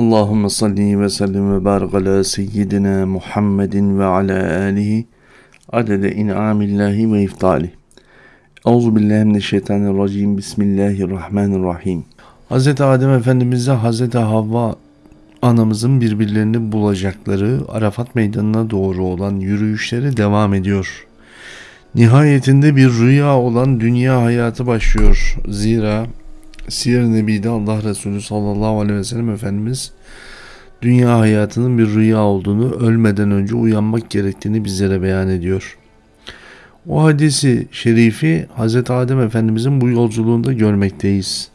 Allahümme salli ve sellim ve barik ala seyyidina Muhammedin ve ala alihi adede in'amillahi ve iftali. Euzu billahi mineşşeytanirracim. Bismillahirrahmanirrahim. Hz. Adem Efendimiz'le Hz. Havva anamızın birbirlerini bulacakları Arafat meydanına doğru olan yürüyüşleri devam ediyor. Nihayetinde bir rüya olan dünya hayatı başlıyor. Zira Siyer-i Nebi'de Allah Resulü sallallahu aleyhi ve sellem Efendimiz dünya hayatının bir rüya olduğunu ölmeden önce uyanmak gerektiğini bizlere beyan ediyor. O hadisi şerifi Hz. Adem Efendimizin bu yolculuğunda görmekteyiz.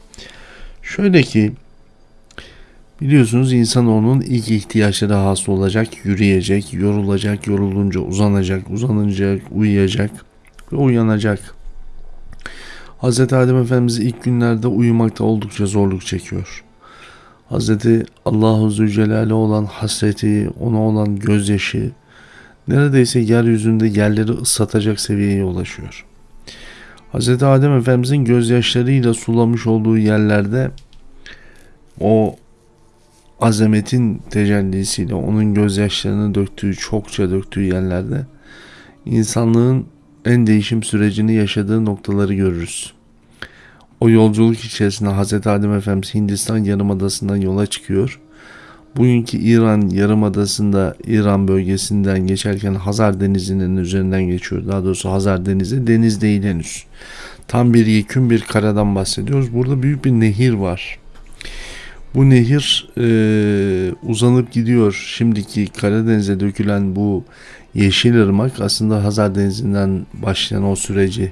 Şöyle ki biliyorsunuz insan onun ilk ihtiyaçları hasıl olacak, yürüyecek, yorulacak, yorulunca uzanacak, uzanınca uyuyacak ve uyanacak. Hz. Adem Efendimiz ilk günlerde uyumakta oldukça zorluk çekiyor. Hz. Allahu Zülcelal'e olan hasreti, ona olan gözyaşı neredeyse yeryüzünde yerleri ıslatacak seviyeye ulaşıyor. Hz. Adem Efendimizin gözyaşlarıyla sulamış olduğu yerlerde o azametin tecellisiyle onun gözyaşlarını döktüğü, çokça döktüğü yerlerde insanlığın en değişim sürecini yaşadığı noktaları görürüz. O yolculuk içerisinde Hz. Adem Efendimiz Hindistan Yarımadası'ndan yola çıkıyor. Bugünkü İran Yarımadası'nda İran bölgesinden geçerken Hazar Denizi'nin üzerinden geçiyor. Daha doğrusu Hazar Denizi deniz değil henüz. Tam bir yekün bir karadan bahsediyoruz. Burada büyük bir nehir var. Bu nehir e, uzanıp gidiyor. Şimdiki Karadeniz'e dökülen bu Yeşil Irmak aslında Hazar Denizi'nden başlayan o süreci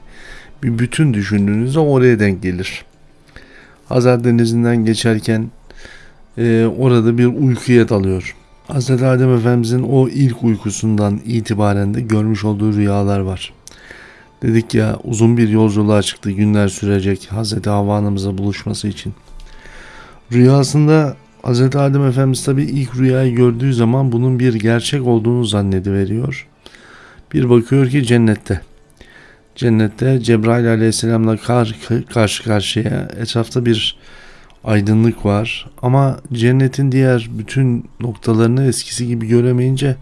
bir bütün düşündüğünüzde oraya denk gelir. Hazar Denizi'nden geçerken e, orada bir uykuya dalıyor. Hz. Adem Efendimizin o ilk uykusundan itibaren de görmüş olduğu rüyalar var. Dedik ya uzun bir yolculuğa çıktı günler sürecek Hz. Havva buluşması için. Rüyasında Hz. Adem Efendimiz tabi ilk rüyayı gördüğü zaman bunun bir gerçek olduğunu zannediveriyor. Bir bakıyor ki cennette. Cennette Cebrail aleyhisselamla kar, karşı karşıya etrafta bir aydınlık var. Ama cennetin diğer bütün noktalarını eskisi gibi göremeyince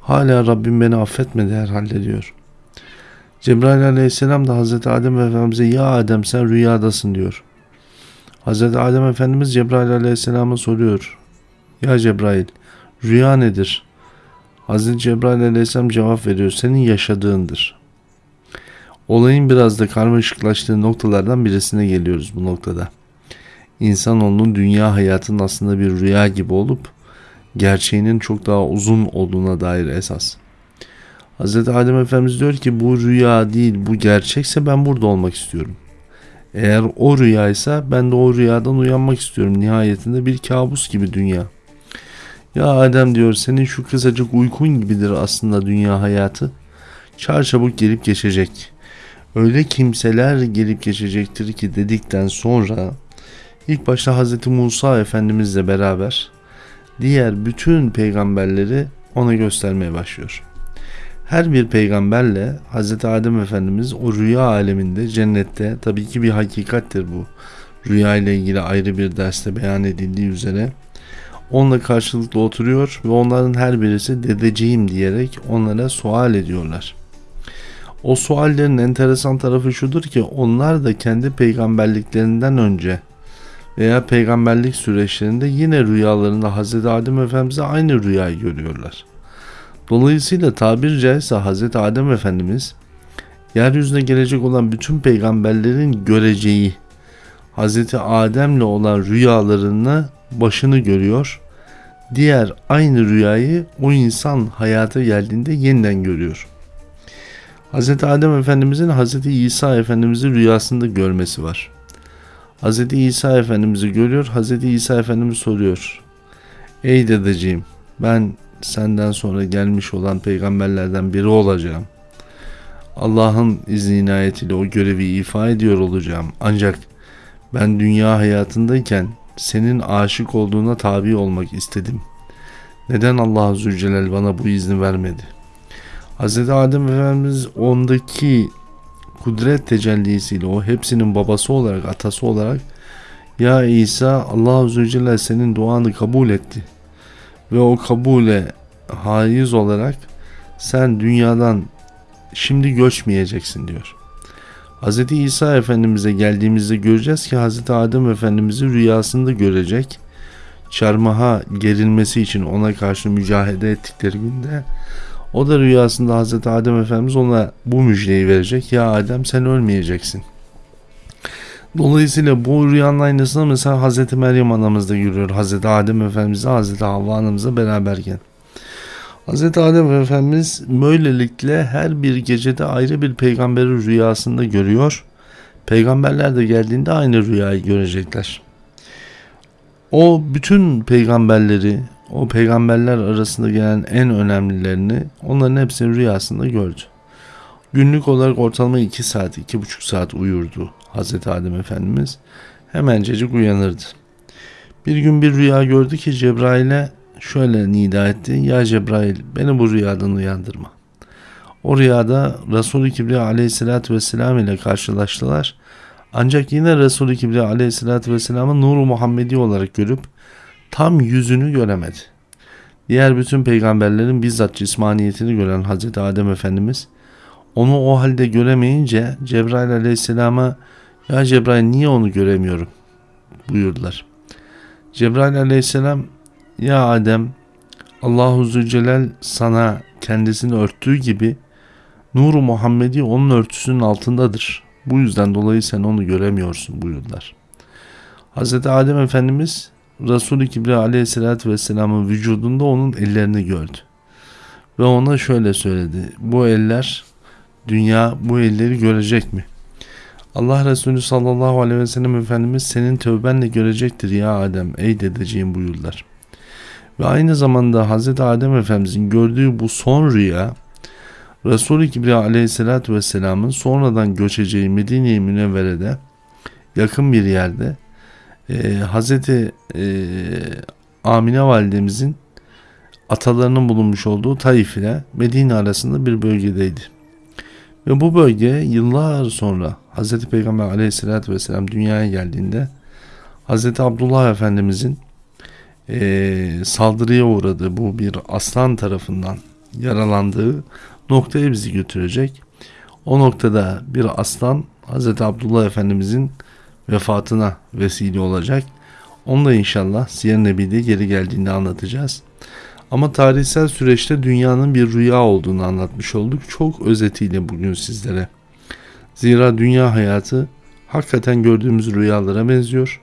hala Rabbim beni affetmedi herhalde diyor. Cebrail aleyhisselam da Hazreti Adem Efendimiz'e ya Adem sen rüyadasın diyor. Hazreti Adem Efendimiz Cebrail aleyhisselama soruyor. Ya Cebrail rüya nedir? Hazreti Cebrail aleyhisselam cevap veriyor. Senin yaşadığındır. Olayın biraz da karmaşıklaştığı noktalardan birisine geliyoruz bu noktada. İnsanoğlunun dünya hayatının aslında bir rüya gibi olup gerçeğinin çok daha uzun olduğuna dair esas. Hz. Adem Efendimiz diyor ki bu rüya değil bu gerçekse ben burada olmak istiyorum. Eğer o rüyaysa ben de o rüyadan uyanmak istiyorum. Nihayetinde bir kabus gibi dünya. Ya Adem diyor senin şu kısacık uykun gibidir aslında dünya hayatı. Çarçabuk gelip geçecek öyle kimseler gelip geçecektir ki dedikten sonra ilk başta Hz. Musa Efendimizle beraber diğer bütün peygamberleri ona göstermeye başlıyor. Her bir peygamberle Hz. Adem Efendimiz o rüya aleminde cennette tabii ki bir hakikattir bu. Rüya ile ilgili ayrı bir derste beyan edildiği üzere onunla karşılıklı oturuyor ve onların her birisi dedeciğim diyerek onlara sual ediyorlar. O suallerin enteresan tarafı şudur ki onlar da kendi peygamberliklerinden önce veya peygamberlik süreçlerinde yine rüyalarında Hz. Adem Efendimiz'e aynı rüyayı görüyorlar. Dolayısıyla tabiri caizse Hz. Adem Efendimiz yeryüzüne gelecek olan bütün peygamberlerin göreceği Hz. Adem'le olan rüyalarını başını görüyor. Diğer aynı rüyayı o insan hayata geldiğinde yeniden görüyor. Hz. Adem Efendimizin Hz. İsa Efendimiz'i rüyasında görmesi var. Hz. İsa Efendimiz'i görüyor. Hz. İsa Efendimiz soruyor. Ey dedeciğim ben senden sonra gelmiş olan peygamberlerden biri olacağım. Allah'ın izni inayetiyle o görevi ifa ediyor olacağım. Ancak ben dünya hayatındayken senin aşık olduğuna tabi olmak istedim. Neden Allah Zülcelal bana bu izni vermedi? Hz. Adem Efendimiz ondaki kudret tecellisiyle o hepsinin babası olarak atası olarak Ya İsa Allah Celle senin duanı kabul etti. Ve o kabule haiz olarak sen dünyadan şimdi göçmeyeceksin diyor. Hz. İsa Efendimiz'e geldiğimizde göreceğiz ki Hz. Adem Efendimiz'i rüyasında görecek. Çarmıha gerilmesi için ona karşı mücadele ettikleri günde o da rüyasında Hz. Adem Efendimiz ona bu müjdeyi verecek. Ya Adem sen ölmeyeceksin. Dolayısıyla bu rüyanın aynısını mesela Hz. Meryem anamız da görüyor. Hz. Adem Efendimiz'le Hz. Havva anamızla beraberken. Hz. Adem Efendimiz böylelikle her bir gecede ayrı bir peygamberi rüyasında görüyor. Peygamberler de geldiğinde aynı rüyayı görecekler. O bütün peygamberleri, o peygamberler arasında gelen en önemlilerini onların hepsini rüyasında gördü. Günlük olarak ortalama 2 saat, 2,5 saat uyurdu Hz. Adem Efendimiz. Hemencecik uyanırdı. Bir gün bir rüya gördü ki Cebrail'e şöyle nida etti. Ya Cebrail beni bu rüyadan uyandırma. O rüyada Resul-i Kibriya aleyhissalatü vesselam ile karşılaştılar. Ancak yine Resul-i Kibriya aleyhissalatü vesselamı Nur-u Muhammedi olarak görüp tam yüzünü göremedi. Diğer bütün peygamberlerin bizzat cismaniyetini gören Hazreti Adem Efendimiz onu o halde göremeyince Cebrail aleyhisselama ya Cebrail niye onu göremiyorum buyurdular. Cebrail aleyhisselam ya Adem Allahu Zülcelal sana kendisini örttüğü gibi Nuru Muhammedi onun örtüsünün altındadır. Bu yüzden dolayı sen onu göremiyorsun buyurdular. Hz. Adem Efendimiz Resul-i Kibriya aleyhissalatü vesselamın vücudunda onun ellerini gördü. Ve ona şöyle söyledi. Bu eller dünya bu elleri görecek mi? Allah Resulü sallallahu aleyhi ve sellem Efendimiz senin tövbenle görecektir ya Adem ey dedeciğim buyurdular. Ve aynı zamanda Hz. Adem Efendimizin gördüğü bu son rüya Resul-i Kibriya aleyhissalatü vesselamın sonradan göçeceği Medine-i Münevvere'de yakın bir yerde e, Hz. E, Amine validemizin atalarının bulunmuş olduğu Taif ile Medine arasında bir bölgedeydi. Ve bu bölge yıllar sonra Hz. Peygamber aleyhissalatü vesselam dünyaya geldiğinde Hz. Abdullah Efendimizin e, saldırıya uğradığı bu bir aslan tarafından yaralandığı noktaya bizi götürecek. O noktada bir aslan Hz. Abdullah Efendimizin vefatına vesile olacak. Onu da inşallah Siyer Nebi'de geri geldiğinde anlatacağız. Ama tarihsel süreçte dünyanın bir rüya olduğunu anlatmış olduk. Çok özetiyle bugün sizlere. Zira dünya hayatı hakikaten gördüğümüz rüyalara benziyor.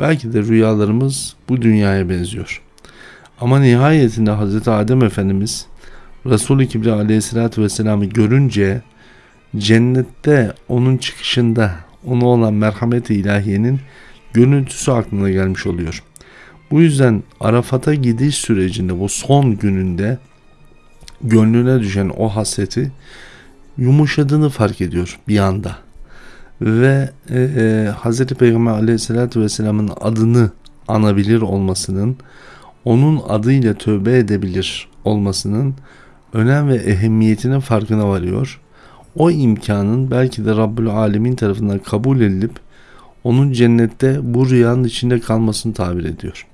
Belki de rüyalarımız bu dünyaya benziyor. Ama nihayetinde Hz. Adem Efendimiz Resul-i Kibriya aleyhissalatü vesselam'ı görünce cennette onun çıkışında ona olan merhamet-i ilahiyenin görüntüsü aklına gelmiş oluyor. Bu yüzden Arafat'a gidiş sürecinde bu son gününde gönlüne düşen o hasreti yumuşadığını fark ediyor bir anda. Ve e, e, Hz. Peygamber aleyhissalatü vesselamın adını anabilir olmasının, onun adıyla tövbe edebilir olmasının önem ve ehemmiyetinin farkına varıyor. O imkanın belki de Rabbül Alemin tarafından kabul edilip onun cennette bu rüyanın içinde kalmasını tabir ediyor.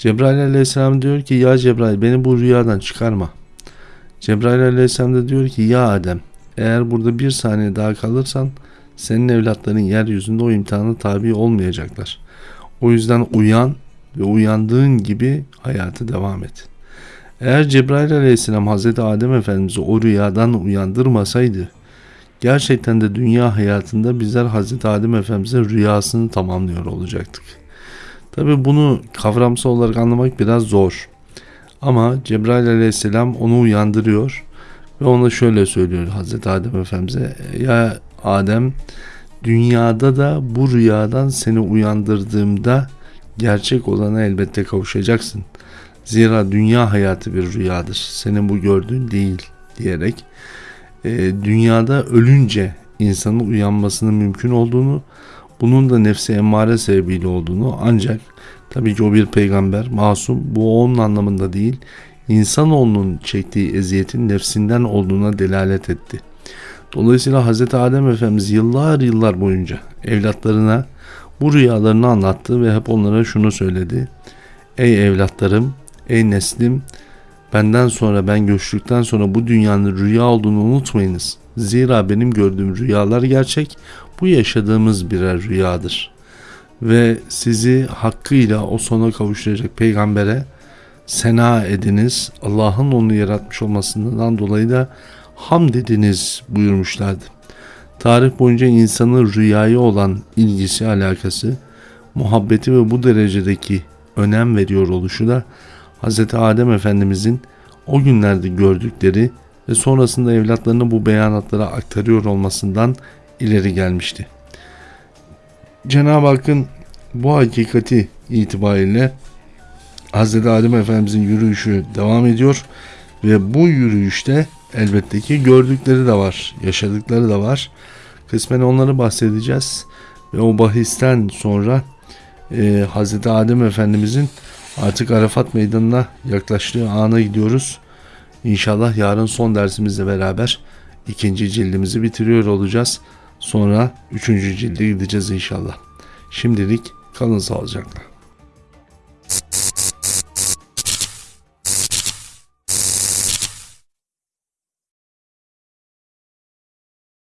Cebrail aleyhisselam diyor ki ya Cebrail beni bu rüyadan çıkarma. Cebrail aleyhisselam da diyor ki ya Adem eğer burada bir saniye daha kalırsan senin evlatların yeryüzünde o imtihana tabi olmayacaklar. O yüzden uyan ve uyandığın gibi hayatı devam et. Eğer Cebrail aleyhisselam Hazreti Adem Efendimiz'i o rüyadan uyandırmasaydı gerçekten de dünya hayatında bizler Hazreti Adem Efendimiz'in rüyasını tamamlıyor olacaktık. Tabi bunu kavramsal olarak anlamak biraz zor. Ama Cebrail aleyhisselam onu uyandırıyor ve ona şöyle söylüyor Hazreti Adem Efendimiz'e ya Adem dünyada da bu rüyadan seni uyandırdığımda gerçek olana elbette kavuşacaksın. Zira dünya hayatı bir rüyadır. Senin bu gördüğün değil diyerek e, dünyada ölünce insanın uyanmasının mümkün olduğunu bunun da nefsi emmare sebebiyle olduğunu ancak tabii ki o bir peygamber masum bu onun anlamında değil insanoğlunun çektiği eziyetin nefsinden olduğuna delalet etti. Dolayısıyla Hz. Adem Efendimiz yıllar yıllar boyunca evlatlarına Bu rüyalarını anlattı ve hep onlara şunu söyledi. Ey evlatlarım, ey neslim, benden sonra ben göçtükten sonra bu dünyanın rüya olduğunu unutmayınız. Zira benim gördüğüm rüyalar gerçek, bu yaşadığımız birer rüyadır. Ve sizi hakkıyla o sona kavuşturacak peygambere sena ediniz. Allah'ın onu yaratmış olmasından dolayı da hamd ediniz buyurmuşlardı. Tarih boyunca insanın rüyaya olan ilgisi, alakası, muhabbeti ve bu derecedeki önem veriyor oluşu da Hz. Adem Efendimizin o günlerde gördükleri ve sonrasında evlatlarına bu beyanatlara aktarıyor olmasından ileri gelmişti. Cenab-ı Hakk'ın bu hakikati itibariyle Hz. Adem Efendimizin yürüyüşü devam ediyor ve bu yürüyüşte elbette ki gördükleri de var, yaşadıkları da var. Kısmen onları bahsedeceğiz ve o bahisten sonra e, Hz. Adem Efendimizin artık Arafat Meydanı'na yaklaştığı ana gidiyoruz. İnşallah yarın son dersimizle beraber ikinci cildimizi bitiriyor olacağız. Sonra üçüncü cilde gideceğiz inşallah. Şimdilik kalın sağlıcakla.